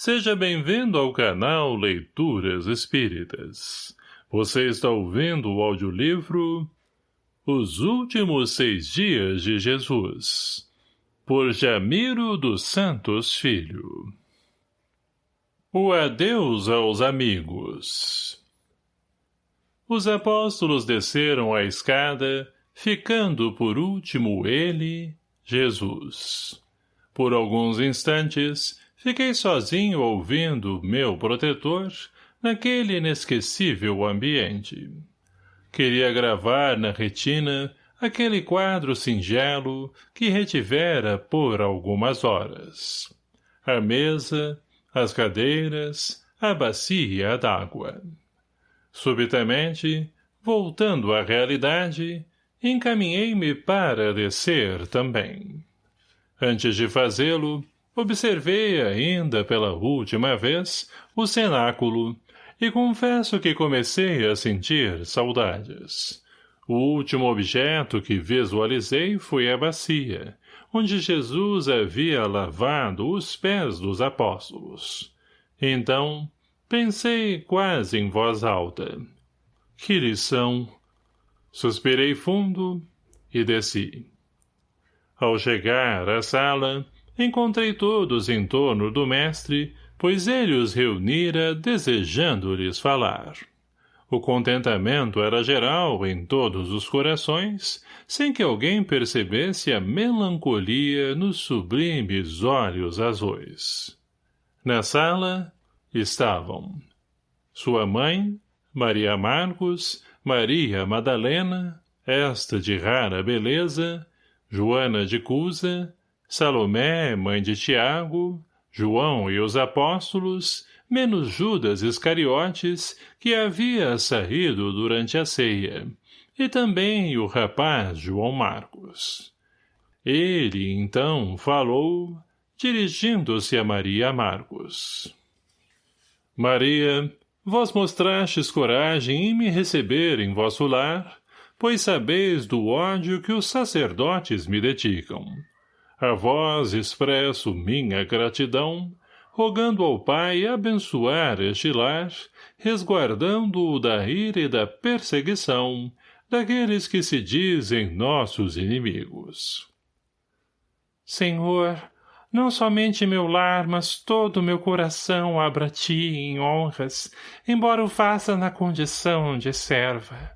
Seja bem-vindo ao canal Leituras Espíritas. Você está ouvindo o audiolivro Os Últimos Seis Dias de Jesus, por Jamiro dos Santos Filho. O adeus aos amigos Os apóstolos desceram a escada, ficando por último ele, Jesus. Por alguns instantes, Fiquei sozinho ouvindo meu protetor naquele inesquecível ambiente. Queria gravar na retina aquele quadro singelo que retivera por algumas horas. A mesa, as cadeiras, a bacia d'água. Subitamente, voltando à realidade, encaminhei-me para descer também. Antes de fazê-lo, Observei ainda pela última vez o cenáculo e confesso que comecei a sentir saudades. O último objeto que visualizei foi a bacia, onde Jesus havia lavado os pés dos apóstolos. Então, pensei quase em voz alta. Que lição! Suspirei fundo e desci. Ao chegar à sala, encontrei todos em torno do mestre, pois ele os reunira desejando-lhes falar. O contentamento era geral em todos os corações, sem que alguém percebesse a melancolia nos sublimes olhos azuis. Na sala estavam sua mãe, Maria Marcos, Maria Madalena, esta de rara beleza, Joana de Cusa, Salomé, mãe de Tiago, João e os apóstolos, menos Judas Iscariotes, que havia saído durante a ceia, e também o rapaz João Marcos. Ele, então, falou, dirigindo-se a Maria Marcos. Maria, vós mostrastes coragem em me receber em vosso lar, pois sabeis do ódio que os sacerdotes me dedicam a vós expresso minha gratidão, rogando ao Pai abençoar este lar, resguardando-o da ira e da perseguição daqueles que se dizem nossos inimigos. Senhor, não somente meu lar, mas todo meu coração abra a ti em honras, embora o faça na condição de serva.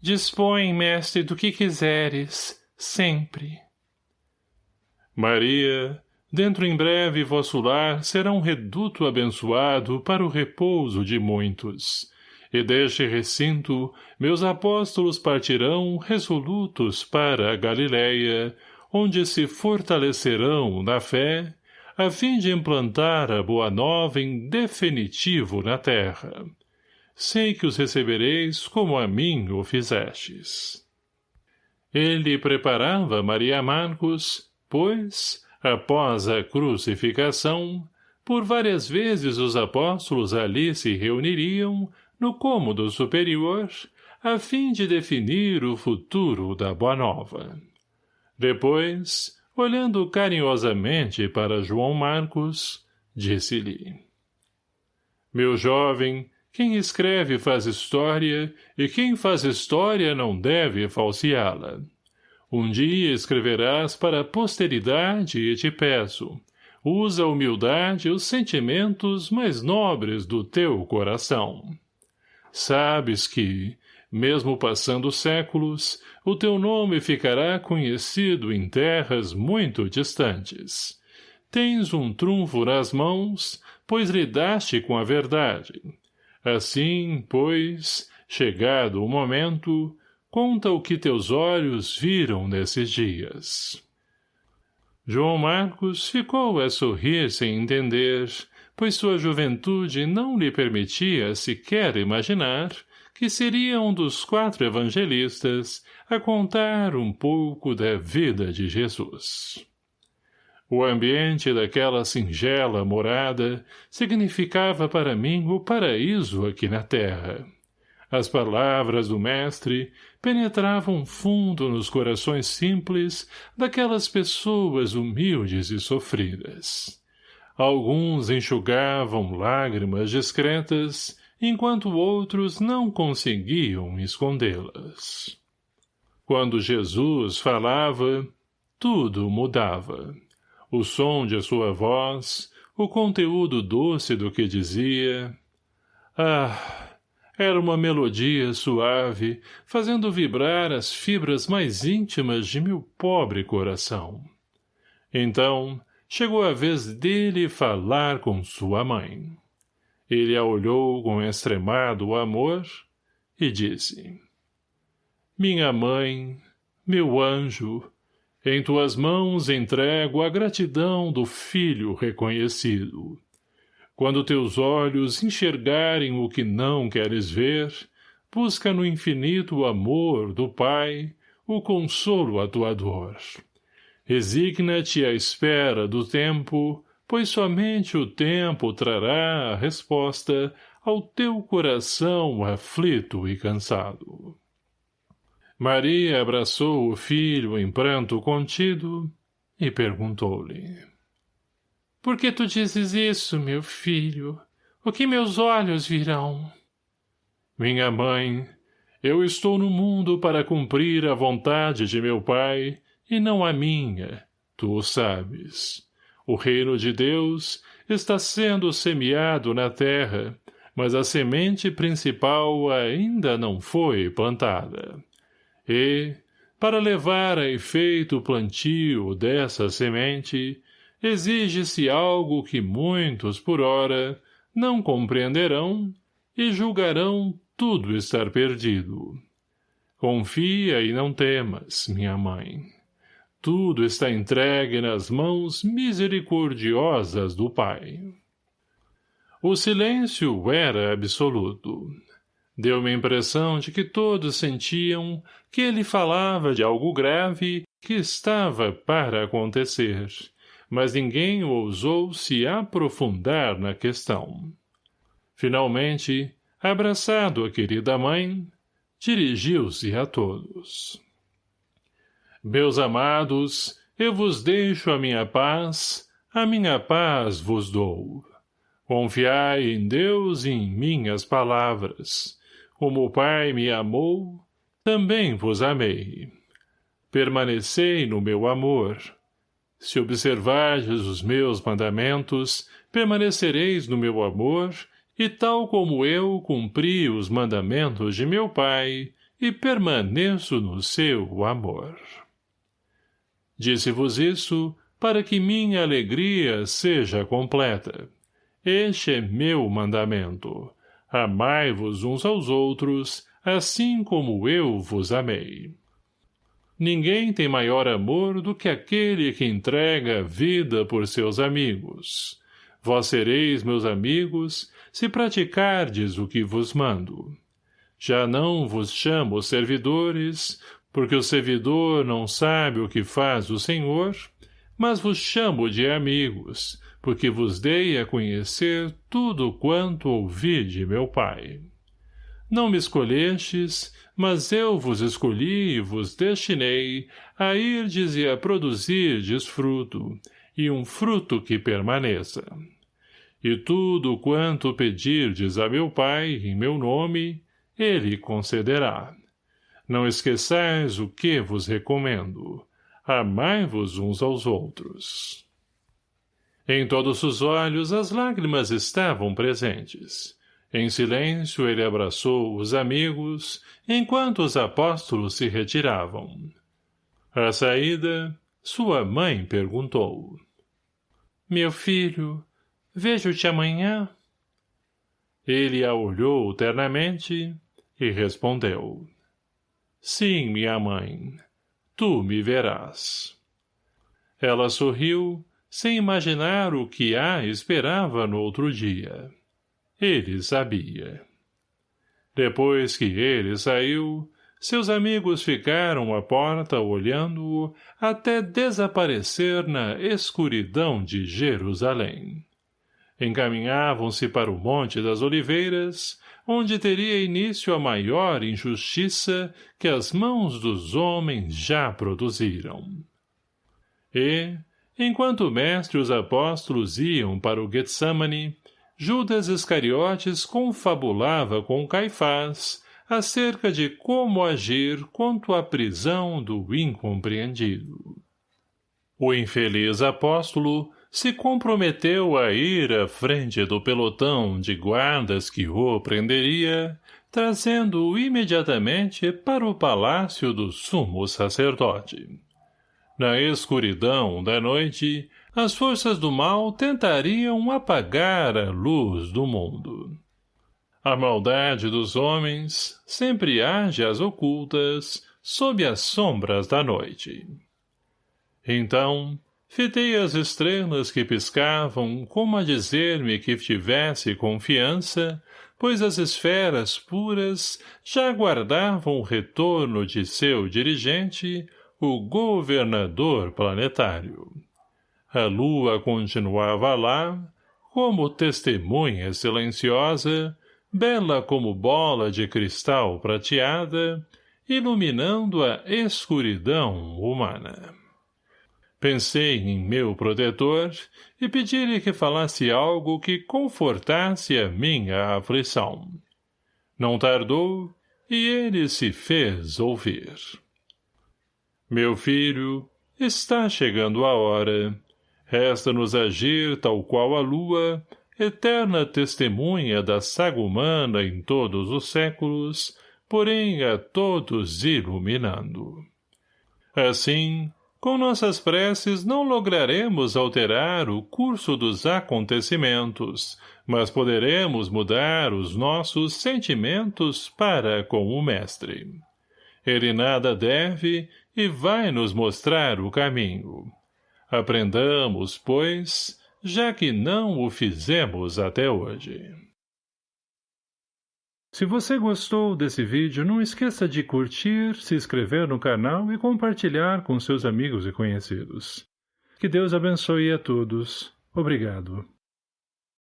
Dispõe, mestre, do que quiseres, sempre. Maria, dentro em breve vosso lar será um reduto abençoado para o repouso de muitos. E deste recinto, meus apóstolos partirão resolutos para a Galileia, onde se fortalecerão na fé, a fim de implantar a boa nova em definitivo na terra. Sei que os recebereis como a mim o fizestes. Ele preparava Maria Marcos, Pois, após a crucificação, por várias vezes os apóstolos ali se reuniriam, no cômodo superior, a fim de definir o futuro da Boa Nova. Depois, olhando carinhosamente para João Marcos, disse-lhe, Meu jovem, quem escreve faz história, e quem faz história não deve falseá-la. Um dia escreverás para a posteridade e te peço, usa a humildade e os sentimentos mais nobres do teu coração. Sabes que, mesmo passando séculos, o teu nome ficará conhecido em terras muito distantes. Tens um trunfo nas mãos, pois lidaste com a verdade. Assim, pois, chegado o momento, Conta o que teus olhos viram nesses dias. João Marcos ficou a sorrir sem entender, pois sua juventude não lhe permitia sequer imaginar que seria um dos quatro evangelistas a contar um pouco da vida de Jesus. O ambiente daquela singela morada significava para mim o paraíso aqui na terra. As palavras do mestre penetravam fundo nos corações simples daquelas pessoas humildes e sofridas. Alguns enxugavam lágrimas discretas, enquanto outros não conseguiam escondê-las. Quando Jesus falava, tudo mudava. O som de sua voz, o conteúdo doce do que dizia. Ah, era uma melodia suave, fazendo vibrar as fibras mais íntimas de meu pobre coração. Então, chegou a vez dele falar com sua mãe. Ele a olhou com extremado amor e disse minha mãe, meu anjo, em tuas mãos entrego a gratidão do filho reconhecido. Quando teus olhos enxergarem o que não queres ver, busca no infinito o amor do Pai, o consolo a tua dor. Resigna-te à espera do tempo, pois somente o tempo trará a resposta ao teu coração aflito e cansado. Maria abraçou o filho em pranto contido e perguntou-lhe. — Por que tu dizes isso, meu filho? O que meus olhos virão? — Minha mãe, eu estou no mundo para cumprir a vontade de meu pai e não a minha, tu o sabes. O reino de Deus está sendo semeado na terra, mas a semente principal ainda não foi plantada. E, para levar a efeito o plantio dessa semente, exige-se algo que muitos, por ora, não compreenderão e julgarão tudo estar perdido. Confia e não temas, minha mãe. Tudo está entregue nas mãos misericordiosas do Pai. O silêncio era absoluto. Deu-me a impressão de que todos sentiam que ele falava de algo grave que estava para acontecer, mas ninguém ousou se aprofundar na questão. Finalmente, abraçado a querida mãe, dirigiu-se a todos. Meus amados, eu vos deixo a minha paz, a minha paz vos dou. Confiai em Deus e em minhas palavras, como o Pai me amou, também vos amei. Permanecei no meu amor. Se observardes os meus mandamentos, permanecereis no meu amor, e tal como eu cumpri os mandamentos de meu Pai, e permaneço no seu amor. Disse-vos isso para que minha alegria seja completa. Este é meu mandamento, Amai-vos uns aos outros, assim como eu vos amei. Ninguém tem maior amor do que aquele que entrega vida por seus amigos. Vós sereis meus amigos, se praticardes o que vos mando. Já não vos chamo servidores, porque o servidor não sabe o que faz o Senhor, mas vos chamo de amigos, porque vos dei a conhecer tudo quanto ouvi de meu pai. Não me escolhestes, mas eu vos escolhi e vos destinei a irdes e a produzirdes fruto, e um fruto que permaneça. E tudo quanto pedirdes a meu Pai, em meu nome, ele concederá. Não esqueçais o que vos recomendo. Amai-vos uns aos outros. Em todos os olhos as lágrimas estavam presentes. Em silêncio ele abraçou os amigos, enquanto os apóstolos se retiravam. À saída, sua mãe perguntou. — Meu filho, vejo-te amanhã? Ele a olhou ternamente e respondeu. — Sim, minha mãe, tu me verás. Ela sorriu sem imaginar o que a esperava no outro dia. Ele sabia. Depois que ele saiu, seus amigos ficaram à porta olhando-o até desaparecer na escuridão de Jerusalém. Encaminhavam-se para o Monte das Oliveiras, onde teria início a maior injustiça que as mãos dos homens já produziram. E, Enquanto o mestre e os apóstolos iam para o Getsamane, Judas Iscariotes confabulava com Caifás acerca de como agir quanto à prisão do incompreendido. O infeliz apóstolo se comprometeu a ir à frente do pelotão de guardas que o prenderia, trazendo-o imediatamente para o palácio do sumo sacerdote. Na escuridão da noite, as forças do mal tentariam apagar a luz do mundo. A maldade dos homens sempre age às ocultas, sob as sombras da noite. Então, fitei as estrelas que piscavam como a dizer-me que tivesse confiança, pois as esferas puras já aguardavam o retorno de seu dirigente, o governador planetário. A lua continuava lá, como testemunha silenciosa, bela como bola de cristal prateada, iluminando a escuridão humana. Pensei em meu protetor e pedi-lhe que falasse algo que confortasse a minha aflição. Não tardou, e ele se fez ouvir. Meu filho, está chegando a hora. Resta-nos agir tal qual a lua, eterna testemunha da saga humana em todos os séculos, porém a todos iluminando. Assim, com nossas preces não lograremos alterar o curso dos acontecimentos, mas poderemos mudar os nossos sentimentos para com o Mestre. Ele nada deve e vai nos mostrar o caminho. Aprendamos, pois, já que não o fizemos até hoje. Se você gostou desse vídeo, não esqueça de curtir, se inscrever no canal e compartilhar com seus amigos e conhecidos. Que Deus abençoe a todos. Obrigado.